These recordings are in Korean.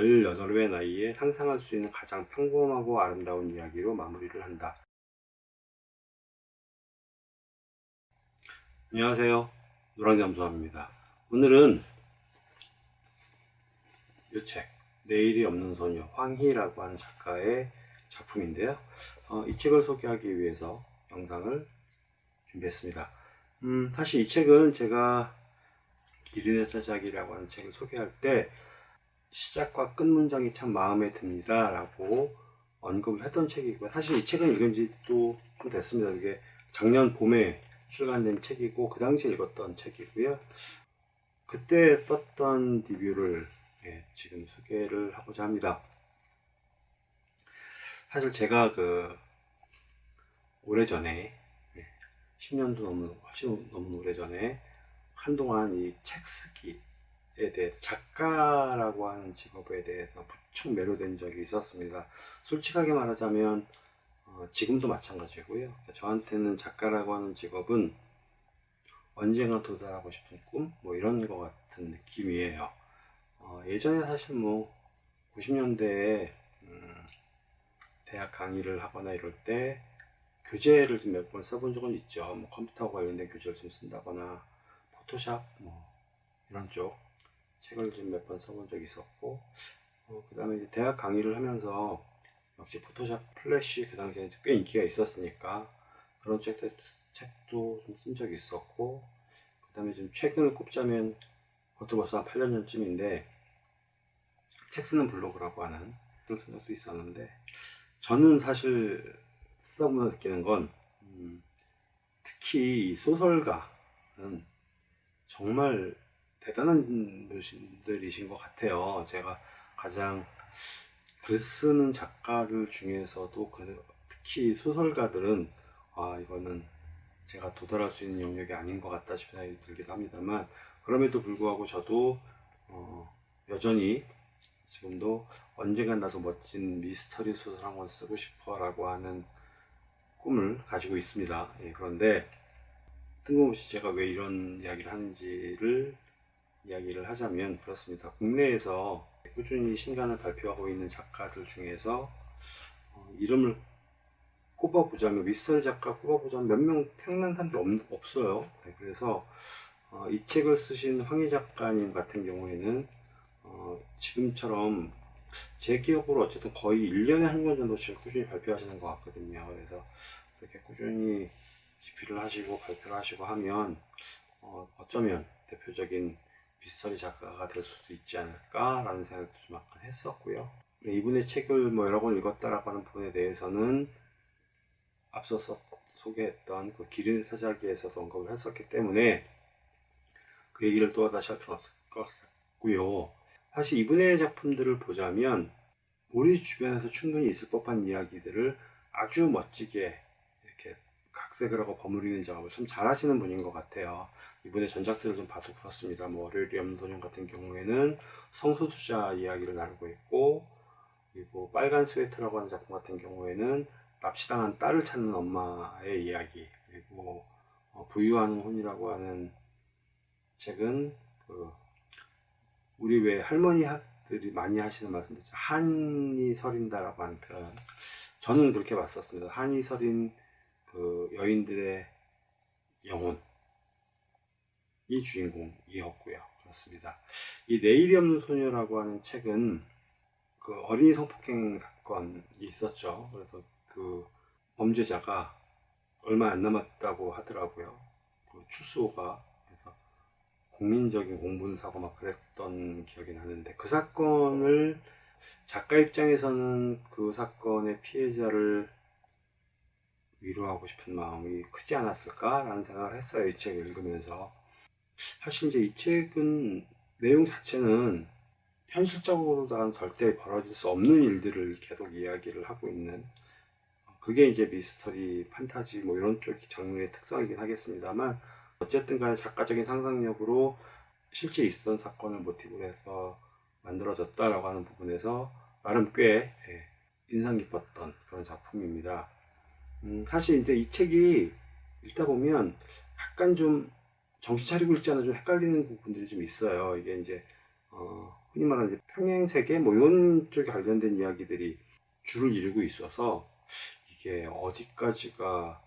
18의 나이에 상상할 수 있는 가장 평범하고 아름다운 이야기로 마무리를 한다. 안녕하세요. 노랑잠수함입니다. 오늘은 이 책, 내일이 없는 소녀, 황희라고 하는 작가의 작품인데요. 어, 이 책을 소개하기 위해서 영상을 준비했습니다. 음, 사실 이 책은 제가 기린의 사자기라고 하는 책을 소개할 때 시작과 끝 문장이 참 마음에 듭니다 라고 언급을 했던 책이고요. 사실 이 책은 읽은 지또좀 됐습니다. 이게 작년 봄에 출간된 책이고 그 당시에 읽었던 책이고요. 그때 썼던 리뷰를 예, 지금 소개를 하고자 합니다. 사실 제가 그 오래전에 10년도 넘는 훨씬 넘은 오래전에 한동안 이 책 쓰기 에 대해 작가라고 하는 직업에 대해서 부쩍 매료된 적이 있었습니다. 솔직하게 말하자면 어, 지금도 마찬가지고요. 저한테는 작가라고 하는 직업은 언젠가 도달하고 싶은 꿈? 뭐 이런 것 같은 느낌이에요. 어, 예전에 사실 뭐 90년대에 음, 대학 강의를 하거나 이럴 때 교재를 좀 몇 번 써본 적은 있죠. 뭐 컴퓨터 관련된 교재를 좀 쓴다거나 Photoshop 뭐 이런 쪽 책을 좀 몇 번 써본 적이 있었고 어, 그 다음에 대학 강의를 하면서 역시 Photoshop Flash 그 당시에 꽤 인기가 있었으니까 그런 책도, 책도 좀 쓴 적이 있었고 그 다음에 좀 최근을 꼽자면 그것도 벌써 한 8년 전쯤인데 책 쓰는 블로그라고 하는 글을 쓴 적도 있었는데 저는 사실 써보면 느끼는 건 음, 특히 소설가는 정말 대단한 분들이신 것 같아요. 제가 가장 글 쓰는 작가들 중에서도 그 특히 소설가들은 아 이거는 제가 도달할 수 있는 영역이 아닌 것 같다 싶은 생각이 들기도 합니다만 그럼에도 불구하고 저도 어, 여전히 지금도 언젠간 나도 멋진 미스터리 소설 한 권 쓰고 싶어 라고 하는 꿈을 가지고 있습니다. 예, 그런데 뜬금없이 제가 왜 이런 이야기를 하는지를 이야기를 하자면 그렇습니다. 국내에서 꾸준히 신간을 발표하고 있는 작가들 중에서 어, 이름을 꼽아보자면 미스터리 작가 꼽아보자면 몇명 생각난 사람이 없, 어요 네, 그래서 어, 이 책을 쓰신 황희 작가님 같은 경우에는 어, 지금처럼 제 기억으로 어쨌든 거의 1년에 한 권 정도씩 꾸준히 발표하시는 것 같거든요. 그래서 그렇게 꾸준히 집필을 하시고 발표를 하시고 하면 어, 어쩌면 대표적인 미스터리 작가가 될 수도 있지 않을까 라는 생각도 좀 약간 했었고요. 네, 이분의 책을 뭐 여러 권 읽었다라고 하는 부분에 대해서는 앞서서 소개했던 그 기린 사자기에서도 언급을 했었기 때문에 그 얘기를 또 다시 할 필요 없을 것 같고요. 사실 이분의 작품들을 보자면 우리 주변에서 충분히 있을 법한 이야기들을 아주 멋지게 각색을 하고 버무리는 작업을 참 잘하시는 분인 것 같아요 이번에 전작들을 좀 봐도 그렇습니다. 뭐 월요일의 염소년 같은 경우에는 성소수자 이야기를 나누고 있고 그리고 빨간 스웨터라고 하는 작품 같은 경우에는 납치당한 딸을 찾는 엄마의 이야기 그리고 어, 부유한 혼이라고 하는 책은 그 우리 왜 할머니들이 많이 하시는 말씀이죠. 한이 서린다라고 하는 표현. 저는 그렇게 봤었습니다. 한이 서린 그 여인들의 영혼 이 주인공이었고요. 그렇습니다. 이 내일이 없는 소녀라고 하는 책은 그 어린이 성폭행 사건이 있었죠. 그래서 그 범죄자가 얼마 안 남았다고 하더라고요. 그 출소가 그래서 국민적인 공분 사고 막 그랬던 기억이 나는데 그 사건을 작가 입장에서는 그 사건의 피해자를 위로하고 싶은 마음이 크지 않았을까라는 생각을 했어요. 이 책을 읽으면서. 사실 이제 이 책은 내용 자체는 현실적으로는 절대 벌어질 수 없는 일들을 계속 이야기를 하고 있는 그게 이제 미스터리, 판타지 뭐 이런 쪽 장르의 특성이긴 하겠습니다만 어쨌든 간에 작가적인 상상력으로 실제 있었던 사건을 모티브로 해서 만들어졌다라고 하는 부분에서 나름 꽤 예, 인상 깊었던 그런 작품입니다. 음, 사실 이제 이 책이 읽다 보면 약간 좀 정신 차리고 있지 않아 좀 헷갈리는 부분들이 좀 있어요. 이게 이제 어, 흔히 말하는 이제 평행 세계 뭐 이런 쪽에 관련된 이야기들이 줄을 이루고 있어서 이게 어디까지가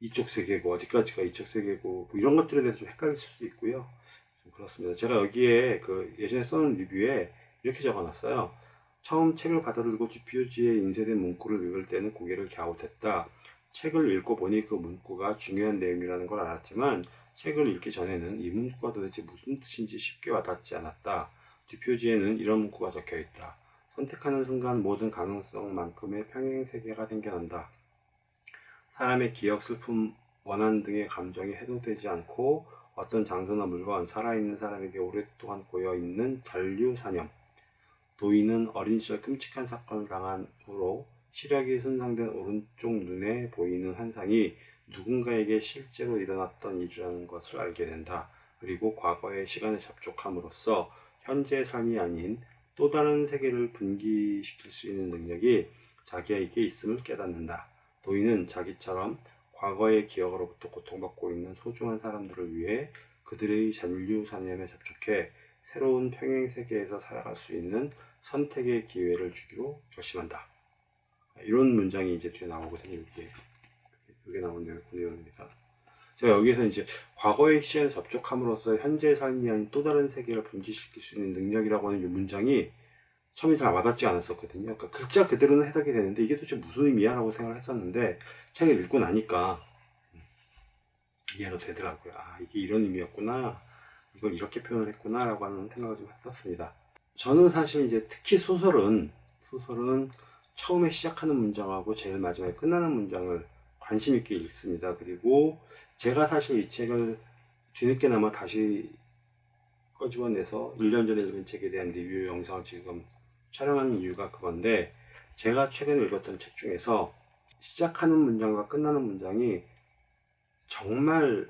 이쪽 세계고 어디까지가 이쪽 세계고 뭐 이런 것들에 대해서 좀 헷갈릴 수도 있고요. 좀 그렇습니다. 제가 여기에 그 예전에 써놓은 리뷰에 이렇게 적어놨어요. 처음 책을 받아들고 뒷표지에 인쇄된 문구를 읽을 때는 고개를 갸웃했다. 책을 읽고 보니 그 문구가 중요한 내용이라는 걸 알았지만 책을 읽기 전에는 이 문구가 도대체 무슨 뜻인지 쉽게 와닿지 않았다. 뒷표지에는 이런 문구가 적혀 있다. 선택하는 순간 모든 가능성만큼의 평행 세계가 생겨난다. 사람의 기억, 슬픔, 원한 등의 감정이 해소되지 않고 어떤 장소나 물건, 살아있는 사람에게 오랫동안 고여있는 잔류 사념. 도인은 어린 시절 끔찍한 사건을 당한 후로 시력이 손상된 오른쪽 눈에 보이는 환상이 누군가에게 실제로 일어났던 일이라는 것을 알게 된다. 그리고 과거의 시간에 접촉함으로써 현재의 삶이 아닌 또 다른 세계를 분기시킬 수 있는 능력이 자기에게 있음을 깨닫는다. 도인은 자기처럼 과거의 기억으로부터 고통받고 있는 소중한 사람들을 위해 그들의 잔류사념에 접촉해 새로운 평행 세계에서 살아갈 수 있는 선택의 기회를 주기로 결심한다. 이런 문장이 이제 뒤에 나오거든요. 이게 이게 나오네요. 그 내용에서. 제가 여기서 이제 과거의 시간에 접촉함으로써 현재의 삶이 아닌 또 다른 세계를 분지시킬 수 있는 능력이라고 하는 이 문장이 처음에 잘 와닿지 않았었거든요. 그러니까 글자 그대로는 해석이 되는데 이게 도대체 무슨 의미야? 라고 생각을 했었는데 책을 읽고 나니까 이해가 되더라고요. 아, 이게 이런 의미였구나. 이걸 이렇게 표현을 했구나. 라고 하는 생각을 좀 했었습니다. 저는 사실 이제 특히 소설은, 소설은 처음에 시작하는 문장하고 제일 마지막에 끝나는 문장을 관심 있게 읽습니다. 그리고 제가 사실 이 책을 뒤늦게나마 다시 꺼집어내서 1년 전에 읽은 책에 대한 리뷰 영상을 지금 촬영하는 이유가 그건데 제가 최근에 읽었던 책 중에서 시작하는 문장과 끝나는 문장이 정말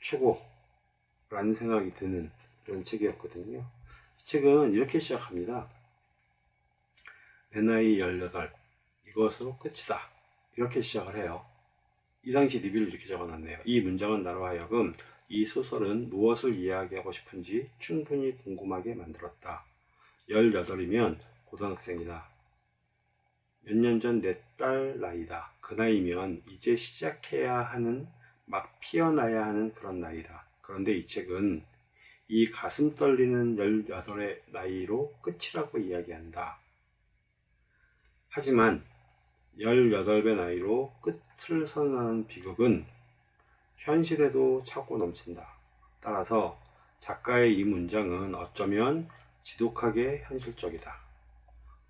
최고라는 생각이 드는 그런 책이었거든요. 이 책은 이렇게 시작합니다. 내 나이 18 이것으로 끝이다. 이렇게 시작을 해요. 이 당시 리뷰를 이렇게 적어놨네요. 이 문장은 나로 하여금 이 소설은 무엇을 이야기하고 싶은지 충분히 궁금하게 만들었다. 18이면 고등학생이다. 몇 년 전 내 딸 나이다. 그 나이면 이제 시작해야 하는, 막 피어나야 하는 그런 나이다. 그런데 이 책은 이 가슴 떨리는 18의 나이로 끝이라고 이야기한다. 하지만 18배 나이로 끝을 선언하는 비극은 현실에도 차고 넘친다. 따라서 작가의 이 문장은 어쩌면 지독하게 현실적이다.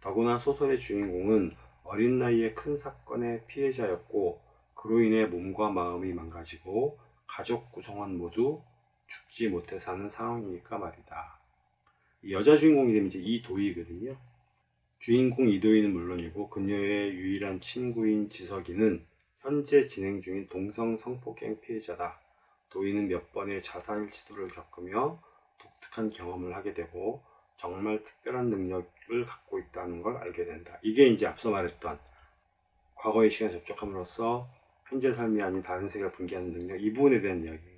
더구나 소설의 주인공은 어린 나이에 큰 사건의 피해자였고 그로 인해 몸과 마음이 망가지고 가족 구성원 모두 죽지 못해 사는 상황이니까 말이다. 여자 주인공 이름이 이제 이도희거든요. 주인공 이도희는 물론이고 그녀의 유일한 친구인 지석이는 현재 진행 중인 동성 성폭행 피해자다. 도희는 몇 번의 자살 시도를 겪으며 독특한 경험을 하게 되고 정말 특별한 능력을 갖고 있다는 걸 알게 된다. 이게 이제 앞서 말했던 과거의 시간에 접촉함으로써 현재 삶이 아닌 다른 세계를 분개하는 능력 이 부분에 대한 겁니다.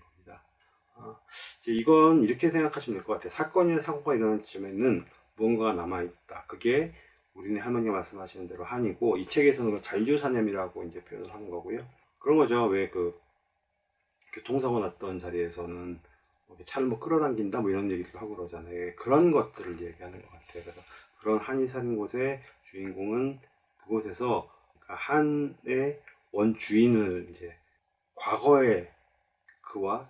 어, 이제 이건 이렇게 생각하시면 될 것 같아요. 사건이나 사고가 일어난 지점에는 무언가가 남아있다. 그게 우리네 할머니가 말씀하시는 대로 한이고 이 책에서는 잔류사념이라고 이제 표현을 하는 거고요. 그런 거죠. 왜 그 교통사고 났던 자리에서는 뭐 차를 뭐 끌어당긴다 뭐 이런 얘기도 하고 그러잖아요. 그런 것들을 얘기하는 것 같아요. 그래서 그런 한이 사는 곳의 주인공은 그곳에서 그러니까 한의 원주인을 이제 과거에 그와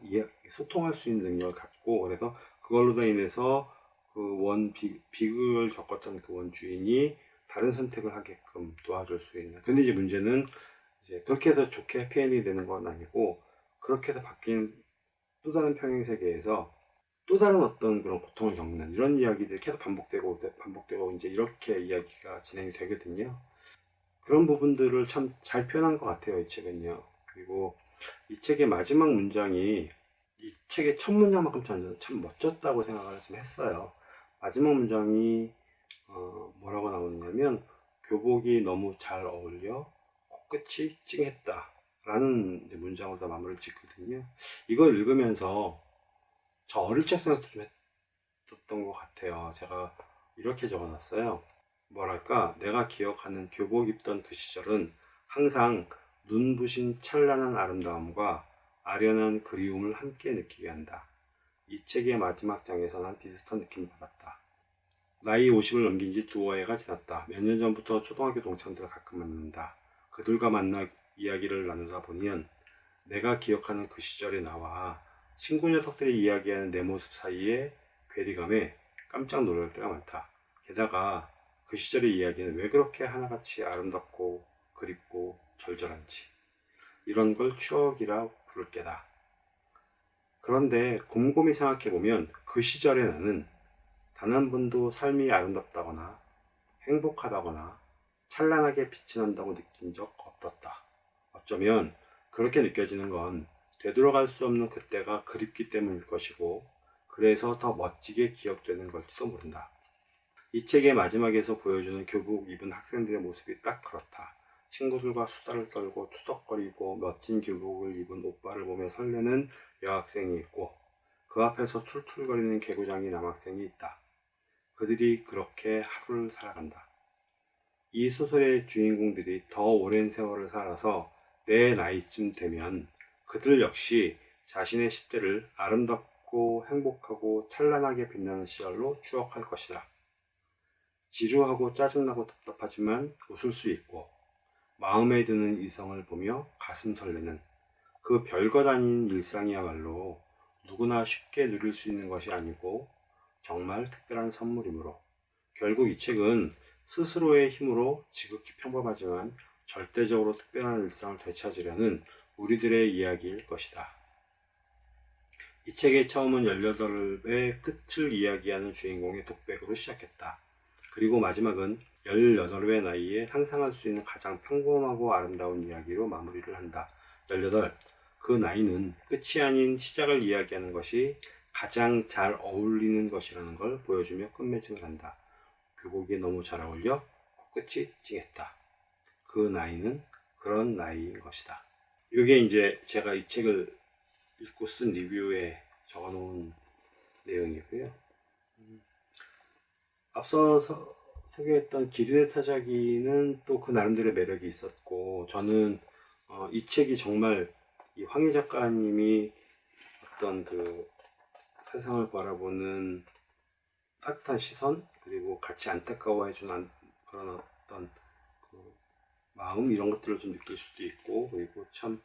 소통할 수 있는 능력을 갖고 그래서 그걸로 인해서 그 원 비극을 겪었던 그 원 주인이 다른 선택을 하게끔 도와줄 수 있는 근데 이제 문제는 이제 그렇게 해서 좋게 해피엔딩이 되는 건 아니고 그렇게 해서 바뀐 또 다른 평행 세계에서 또 다른 어떤 그런 고통을 겪는 이런 이야기들이 계속 반복되고 반복되고 이제 이렇게 이야기가 진행이 되거든요. 그런 부분들을 참 잘 표현한 것 같아요 이 책은요. 그리고 이 책의 마지막 문장이 이 책의 첫 문장만큼 참 멋졌다고 생각을 좀 했어요. 마지막 문장이 어 뭐라고 나오느냐면 교복이 너무 잘 어울려 코끝이 찡했다 라는 문장으로 마무리를 짓거든요 이걸 읽으면서 저 어릴 적 생각도 좀 없었던 것 같아요. 제가 이렇게 적어놨어요. 뭐랄까 내가 기억하는 교복 입던 그 시절은 항상 눈부신 찬란한 아름다움과 아련한 그리움을 함께 느끼게 한다. 이 책의 마지막 장에서 난 비슷한 느낌을 받았다. 나이 50을 넘긴 지 두어 해가 지났다. 몇 년 전부터 초등학교 동창들을 가끔 만난다. 그들과 만나 이야기를 나누다 보면 내가 기억하는 그 시절의 나와 친구 녀석들이 이야기하는 내 모습 사이에 괴리감에 깜짝 놀랄 때가 많다. 게다가 그 시절의 이야기는 왜 그렇게 하나같이 아름답고 그립고 절절한지 이런 걸 추억이라 부를 게다. 그런데 곰곰이 생각해보면 그 시절의 나는 단 한 번도 삶이 아름답다거나 행복하다거나 찬란하게 빛이 난다고 느낀 적 없었다. 어쩌면 그렇게 느껴지는 건 되돌아갈 수 없는 그때가 그립기 때문일 것이고 그래서 더 멋지게 기억되는 걸지도 모른다. 이 책의 마지막에서 보여주는 교복 입은 학생들의 모습이 딱 그렇다. 친구들과 수다를 떨고 투덕거리고 멋진 교복을 입은 오빠를 보며 설레는 여학생이 있고 그 앞에서 툴툴거리는 개구장이 남학생이 있다. 그들이 그렇게 하루를 살아간다. 이 소설의 주인공들이 더 오랜 세월을 살아서 내 나이쯤 되면 그들 역시 자신의 10대를 아름답고 행복하고 찬란하게 빛나는 시절로 추억할 것이다. 지루하고 짜증나고 답답하지만 웃을 수 있고 마음에 드는 이성을 보며 가슴 설레는 그 별것 아닌 일상이야말로 누구나 쉽게 누릴 수 있는 것이 아니고 정말 특별한 선물이므로 결국 이 책은 스스로의 힘으로 지극히 평범하지만 절대적으로 특별한 일상을 되찾으려는 우리들의 이야기일 것이다. 이 책의 처음은 18의 끝을 이야기하는 주인공의 독백으로 시작했다. 그리고 마지막은 18의 나이에 상상할 수 있는 가장 평범하고 아름다운 이야기로 마무리를 한다. 18. 그 나이는 끝이 아닌 시작을 이야기하는 것이 가장 잘 어울리는 것이라는 걸 보여주며 끝맺음을 한다. 교복이 너무 잘 어울려 코끝이 찡했다. 그 나이는 그런 나이인 것이다. 이게 이제 제가 이 책을 읽고 쓴 리뷰에 적어 놓은 내용이고요. 음, 앞서 서, 소개했던 기린의 타자기는 또 그 나름대로 매력이 있었고 저는 어, 이 책이 정말 이 황희 작가님이 어떤 그 세상을 바라보는 따뜻한 시선 그리고 같이 안타까워해주는 그런 어떤 그 마음 이런 것들을 좀 느낄 수도 있고 그리고 참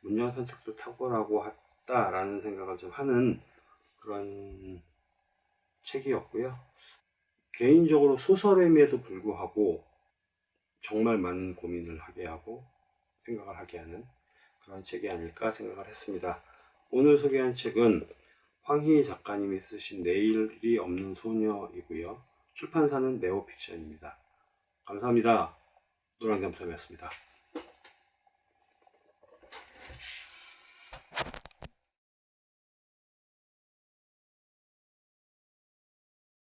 문장 선택도 탁월하고 했다라는 생각을 좀 하는 그런 책이었고요. 개인적으로 소설임에도 불구하고 정말 많은 고민을 하게 하고 생각을 하게 하는 그런 책이 아닐까 생각을 했습니다. 오늘 소개한 책은 황희희 작가님이 쓰신 내일이 없는 소녀이고요. 출판사는 네오픽션입니다. 감사합니다. 노랑잠섬이었습니다.